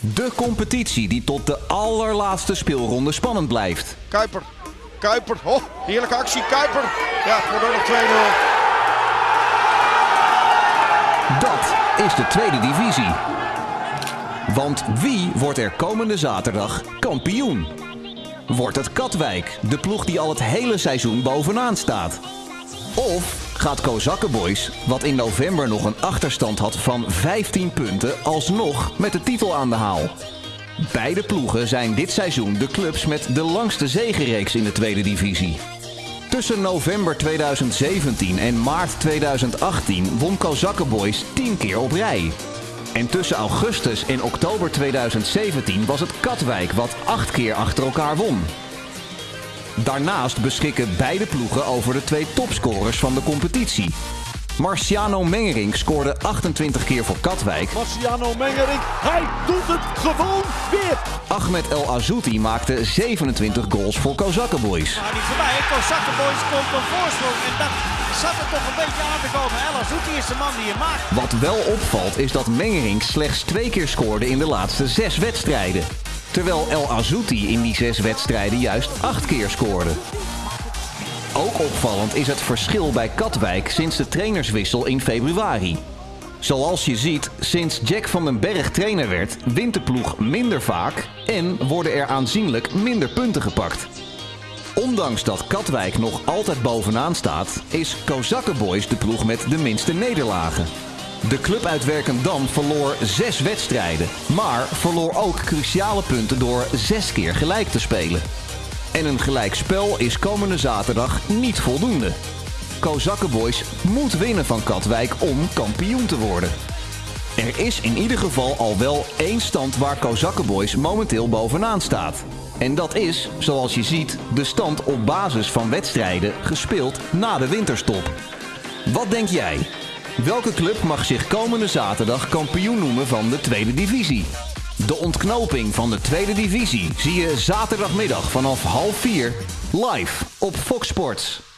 De competitie die tot de allerlaatste speelronde spannend blijft. Kuiper. Kuiper. Oh, heerlijke actie. Kuiper. Ja, het wordt nog 2-0. Dat is de tweede divisie. Want wie wordt er komende zaterdag kampioen? Wordt het Katwijk, de ploeg die al het hele seizoen bovenaan staat? Of gaat Kozakkenboys, wat in november nog een achterstand had van 15 punten, alsnog met de titel aan de haal? Beide ploegen zijn dit seizoen de clubs met de langste zegenreeks in de tweede divisie. Tussen november 2017 en maart 2018 won Kozakkenboys 10 keer op rij. En tussen augustus en oktober 2017 was het Katwijk wat 8 keer achter elkaar won. Daarnaast beschikken beide ploegen over de twee topscorers van de competitie. Marciano Mengering scoorde 28 keer voor Katwijk. Marciano Mengering, hij doet het gewoon weer. Ahmed El Azouti maakte 27 goals voor Kozakkenboys. Maar niet voorbij. Kozakkenboys komt een voorsprong. En dat zat er toch een beetje aan te komen. El Azouti is de man die je maakt. Wat wel opvalt is dat Mengering slechts twee keer scoorde in de laatste zes wedstrijden. Terwijl El Azouti in die zes wedstrijden juist acht keer scoorde. Ook opvallend is het verschil bij Katwijk sinds de trainerswissel in februari. Zoals je ziet, sinds Jack van den Berg trainer werd, wint de ploeg minder vaak en worden er aanzienlijk minder punten gepakt. Ondanks dat Katwijk nog altijd bovenaan staat, is Kozakkenboys de ploeg met de minste nederlagen. De club uit verloor zes wedstrijden, maar verloor ook cruciale punten door zes keer gelijk te spelen. En een gelijkspel is komende zaterdag niet voldoende. Kozakkenboys moet winnen van Katwijk om kampioen te worden. Er is in ieder geval al wel één stand waar Kozakkenboys momenteel bovenaan staat. En dat is, zoals je ziet, de stand op basis van wedstrijden gespeeld na de winterstop. Wat denk jij? Welke club mag zich komende zaterdag kampioen noemen van de tweede divisie? De ontknoping van de tweede divisie zie je zaterdagmiddag vanaf half vier live op Fox Sports.